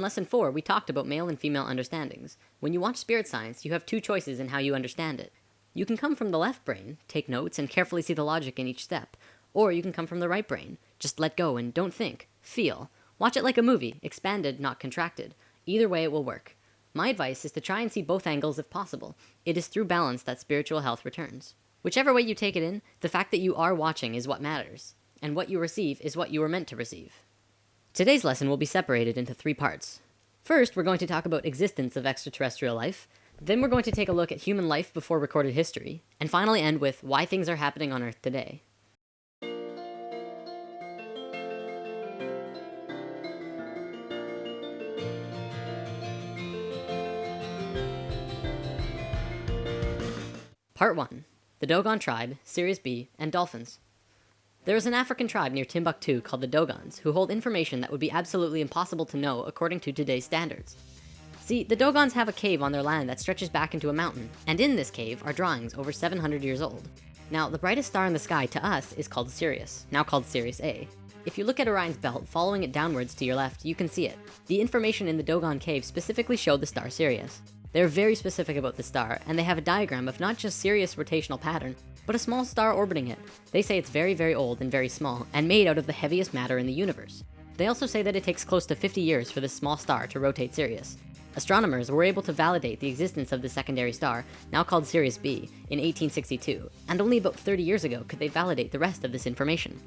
In lesson four, we talked about male and female understandings. When you watch spirit science, you have two choices in how you understand it. You can come from the left brain, take notes, and carefully see the logic in each step. Or you can come from the right brain, just let go and don't think, feel. Watch it like a movie, expanded, not contracted. Either way, it will work. My advice is to try and see both angles if possible. It is through balance that spiritual health returns. Whichever way you take it in, the fact that you are watching is what matters. And what you receive is what you were meant to receive. Today's lesson will be separated into three parts. First, we're going to talk about existence of extraterrestrial life. Then we're going to take a look at human life before recorded history. And finally end with why things are happening on Earth today. Part 1. The Dogon Tribe, Sirius B, and Dolphins. There is an African tribe near Timbuktu called the Dogons, who hold information that would be absolutely impossible to know according to today's standards. See, the Dogons have a cave on their land that stretches back into a mountain, and in this cave are drawings over 700 years old. Now, the brightest star in the sky to us is called Sirius, now called Sirius A. If you look at Orion's belt, following it downwards to your left, you can see it. The information in the Dogon cave specifically showed the star Sirius. They're very specific about the star, and they have a diagram of not just Sirius rotational pattern, but a small star orbiting it. They say it's very, very old and very small, and made out of the heaviest matter in the universe. They also say that it takes close to 50 years for this small star to rotate Sirius. Astronomers were able to validate the existence of the secondary star, now called Sirius B, in 1862, and only about 30 years ago could they validate the rest of this information.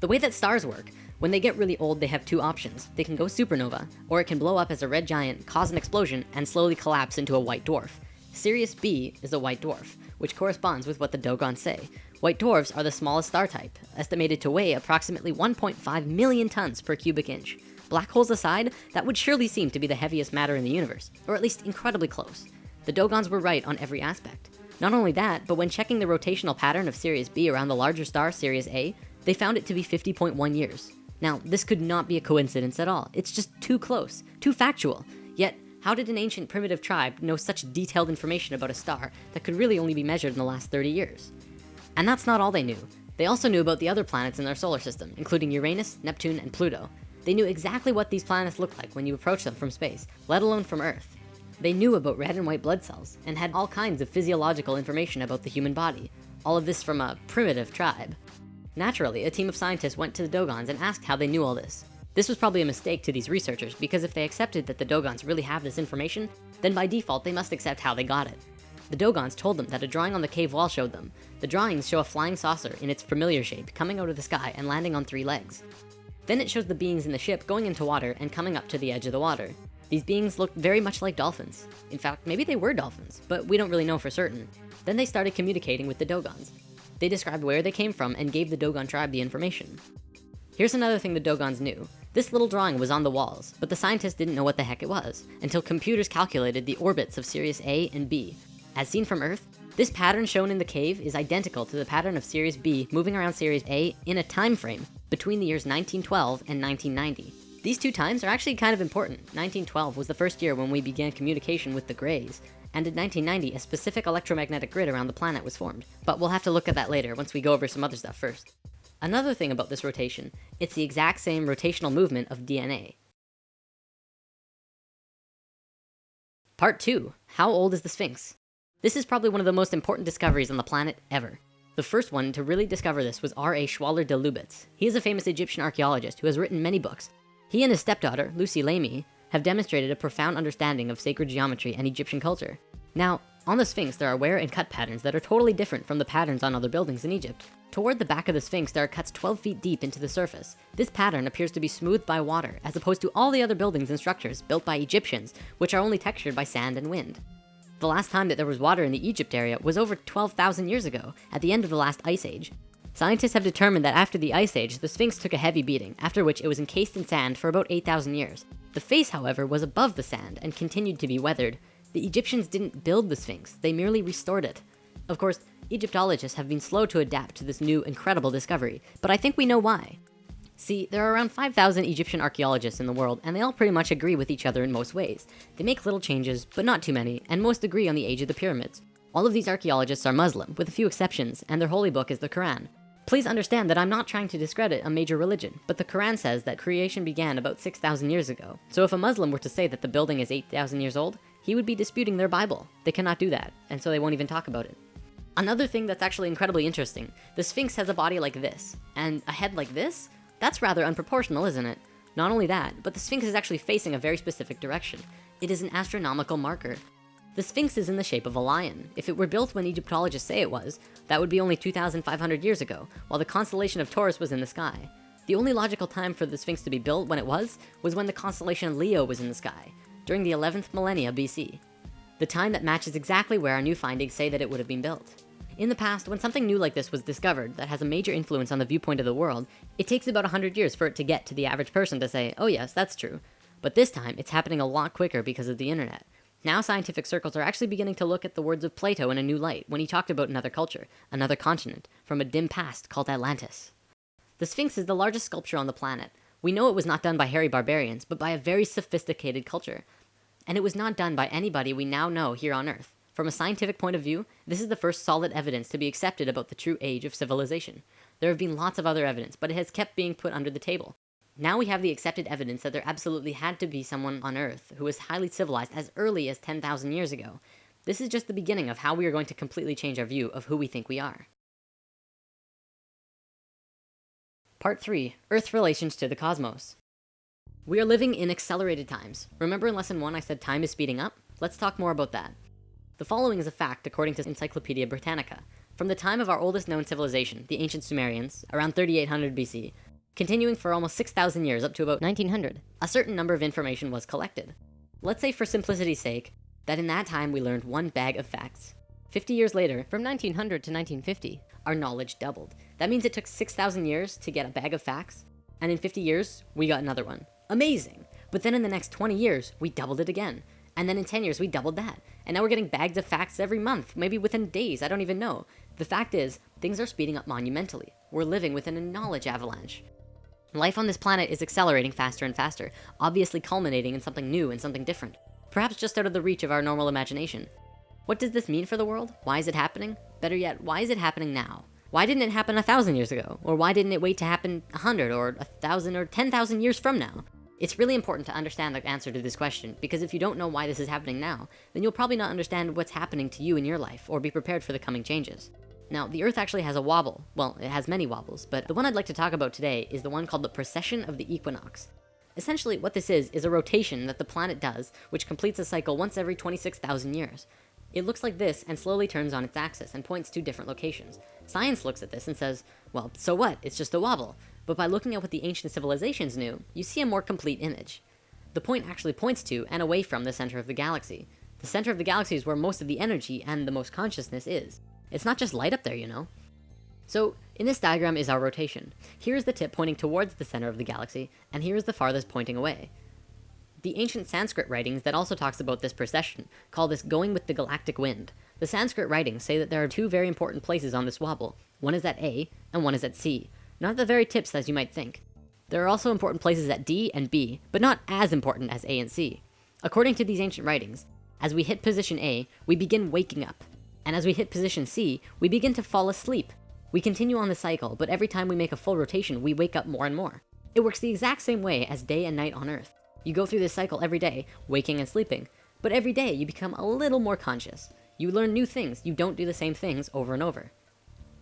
The way that stars work when they get really old, they have two options. They can go supernova, or it can blow up as a red giant, cause an explosion, and slowly collapse into a white dwarf. Sirius B is a white dwarf, which corresponds with what the Dogons say. White dwarfs are the smallest star type, estimated to weigh approximately 1.5 million tons per cubic inch. Black holes aside, that would surely seem to be the heaviest matter in the universe, or at least incredibly close. The Dogons were right on every aspect. Not only that, but when checking the rotational pattern of Sirius B around the larger star Sirius A, they found it to be 50.1 years. Now, this could not be a coincidence at all. It's just too close, too factual. Yet, how did an ancient primitive tribe know such detailed information about a star that could really only be measured in the last 30 years? And that's not all they knew. They also knew about the other planets in their solar system, including Uranus, Neptune, and Pluto. They knew exactly what these planets looked like when you approach them from space, let alone from Earth. They knew about red and white blood cells, and had all kinds of physiological information about the human body. All of this from a primitive tribe. Naturally, a team of scientists went to the Dogons and asked how they knew all this. This was probably a mistake to these researchers because if they accepted that the Dogons really have this information, then by default, they must accept how they got it. The Dogons told them that a drawing on the cave wall showed them. The drawings show a flying saucer in its familiar shape coming out of the sky and landing on three legs. Then it shows the beings in the ship going into water and coming up to the edge of the water. These beings looked very much like dolphins. In fact, maybe they were dolphins, but we don't really know for certain. Then they started communicating with the Dogons. They described where they came from and gave the Dogon tribe the information. Here's another thing the Dogons knew. This little drawing was on the walls, but the scientists didn't know what the heck it was until computers calculated the orbits of Sirius A and B. As seen from Earth, this pattern shown in the cave is identical to the pattern of Sirius B moving around Sirius A in a time frame between the years 1912 and 1990. These two times are actually kind of important. 1912 was the first year when we began communication with the Greys, and in 1990, a specific electromagnetic grid around the planet was formed. But we'll have to look at that later once we go over some other stuff first. Another thing about this rotation, it's the exact same rotational movement of DNA. Part 2. How old is the Sphinx? This is probably one of the most important discoveries on the planet ever. The first one to really discover this was R.A. Schwaller de Lubicz. He is a famous Egyptian archaeologist who has written many books. He and his stepdaughter, Lucy Lamy, have demonstrated a profound understanding of sacred geometry and Egyptian culture. Now, on the Sphinx, there are wear and cut patterns that are totally different from the patterns on other buildings in Egypt. Toward the back of the Sphinx, there are cuts 12 feet deep into the surface. This pattern appears to be smoothed by water, as opposed to all the other buildings and structures built by Egyptians, which are only textured by sand and wind. The last time that there was water in the Egypt area was over 12,000 years ago, at the end of the last ice age. Scientists have determined that after the ice age, the Sphinx took a heavy beating, after which it was encased in sand for about 8,000 years. The face, however, was above the sand and continued to be weathered. The Egyptians didn't build the Sphinx, they merely restored it. Of course, Egyptologists have been slow to adapt to this new incredible discovery, but I think we know why. See, there are around 5,000 Egyptian archaeologists in the world, and they all pretty much agree with each other in most ways. They make little changes, but not too many, and most agree on the age of the pyramids. All of these archaeologists are Muslim, with a few exceptions, and their holy book is the Quran. Please understand that I'm not trying to discredit a major religion, but the Quran says that creation began about 6,000 years ago. So if a Muslim were to say that the building is 8,000 years old, he would be disputing their Bible. They cannot do that, and so they won't even talk about it. Another thing that's actually incredibly interesting, the Sphinx has a body like this, and a head like this? That's rather unproportional, isn't it? Not only that, but the Sphinx is actually facing a very specific direction. It is an astronomical marker. The Sphinx is in the shape of a lion. If it were built when Egyptologists say it was, that would be only 2,500 years ago, while the constellation of Taurus was in the sky. The only logical time for the Sphinx to be built when it was, was when the constellation Leo was in the sky, during the 11th millennia BC. The time that matches exactly where our new findings say that it would have been built. In the past, when something new like this was discovered that has a major influence on the viewpoint of the world, it takes about 100 years for it to get to the average person to say, oh yes, that's true. But this time, it's happening a lot quicker because of the internet. Now scientific circles are actually beginning to look at the words of Plato in a new light when he talked about another culture, another continent, from a dim past called Atlantis. The Sphinx is the largest sculpture on the planet. We know it was not done by hairy barbarians, but by a very sophisticated culture. And it was not done by anybody we now know here on Earth. From a scientific point of view, this is the first solid evidence to be accepted about the true age of civilization. There have been lots of other evidence, but it has kept being put under the table. Now we have the accepted evidence that there absolutely had to be someone on Earth who was highly civilized as early as 10,000 years ago. This is just the beginning of how we are going to completely change our view of who we think we are. Part 3. Earth's Relations to the Cosmos. We are living in accelerated times. Remember in lesson 1 I said time is speeding up? Let's talk more about that. The following is a fact according to Encyclopedia Britannica. From the time of our oldest known civilization, the ancient Sumerians, around 3800 BC, continuing for almost 6,000 years up to about 1900, a certain number of information was collected. Let's say for simplicity's sake, that in that time we learned one bag of facts. 50 years later, from 1900 to 1950, our knowledge doubled. That means it took 6,000 years to get a bag of facts, and in 50 years, we got another one. Amazing! But then in the next 20 years, we doubled it again. And then in 10 years, we doubled that. And now we're getting bags of facts every month, maybe within days, I don't even know. The fact is, things are speeding up monumentally. We're living within a knowledge avalanche. Life on this planet is accelerating faster and faster, obviously culminating in something new and something different. Perhaps just out of the reach of our normal imagination. What does this mean for the world? Why is it happening? Better yet, why is it happening now? Why didn't it happen a thousand years ago? Or why didn't it wait to happen a hundred or a thousand or 10,000 years from now? It's really important to understand the answer to this question because if you don't know why this is happening now, then you'll probably not understand what's happening to you in your life or be prepared for the coming changes. Now, the Earth actually has a wobble. Well, it has many wobbles, but the one I'd like to talk about today is the one called the precession of the equinox. Essentially, what this is, is a rotation that the planet does, which completes a cycle once every 26,000 years. It looks like this and slowly turns on its axis and points to different locations. Science looks at this and says, well, so what? It's just a wobble. But by looking at what the ancient civilizations knew, you see a more complete image. The point actually points to and away from the center of the galaxy. The center of the galaxy is where most of the energy and the most consciousness is. It's not just light up there, you know. So in this diagram is our rotation. Here's the tip pointing towards the center of the galaxy, and here is the farthest pointing away. The ancient Sanskrit writings that also talks about this precession call this going with the galactic wind. The Sanskrit writings say that there are two very important places on this wobble. One is at A, and one is at C. Not the very tips as you might think. There are also important places at D and B, but not as important as A and C. According to these ancient writings, as we hit position A, we begin waking up. And as we hit position C, we begin to fall asleep. We continue on the cycle, but every time we make a full rotation, we wake up more and more. It works the exact same way as day and night on Earth. You go through this cycle every day, waking and sleeping. But every day you become a little more conscious. You learn new things, you don't do the same things over and over.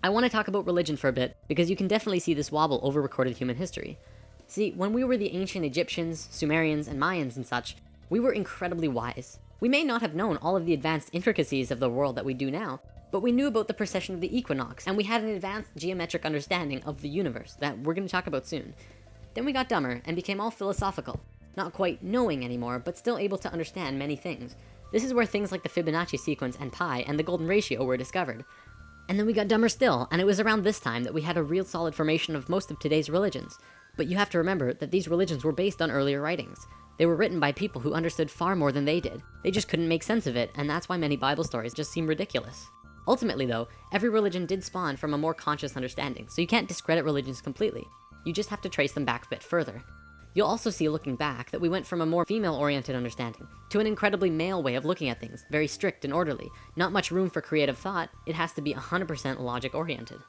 I want to talk about religion for a bit, because you can definitely see this wobble over recorded human history. See, when we were the ancient Egyptians, Sumerians, and Mayans and such, we were incredibly wise. We may not have known all of the advanced intricacies of the world that we do now, but we knew about the precession of the equinox, and we had an advanced geometric understanding of the universe that we're gonna talk about soon. Then we got dumber and became all philosophical. Not quite knowing anymore, but still able to understand many things. This is where things like the Fibonacci sequence and pi and the golden ratio were discovered. And then we got dumber still, and it was around this time that we had a real solid formation of most of today's religions. But you have to remember that these religions were based on earlier writings. They were written by people who understood far more than they did. They just couldn't make sense of it, and that's why many Bible stories just seem ridiculous. Ultimately though, every religion did spawn from a more conscious understanding, so you can't discredit religions completely. You just have to trace them back a bit further. You'll also see looking back that we went from a more female-oriented understanding to an incredibly male way of looking at things, very strict and orderly. Not much room for creative thought, it has to be 100% logic-oriented.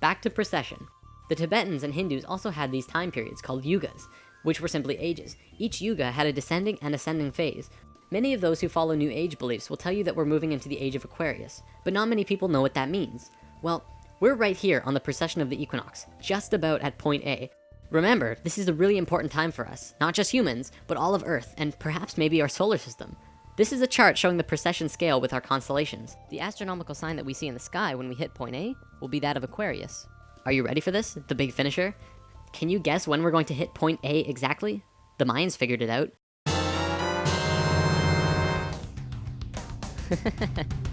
back to precession. The Tibetans and Hindus also had these time periods called yugas, which were simply ages. Each yuga had a descending and ascending phase. Many of those who follow New Age beliefs will tell you that we're moving into the age of Aquarius, but not many people know what that means. Well, we're right here on the precession of the equinox, just about at point A. Remember, this is a really important time for us, not just humans, but all of Earth, and perhaps maybe our solar system. This is a chart showing the precession scale with our constellations. The astronomical sign that we see in the sky when we hit point A will be that of Aquarius. Are you ready for this? The big finisher? Can you guess when we're going to hit point A exactly? The Mayans figured it out.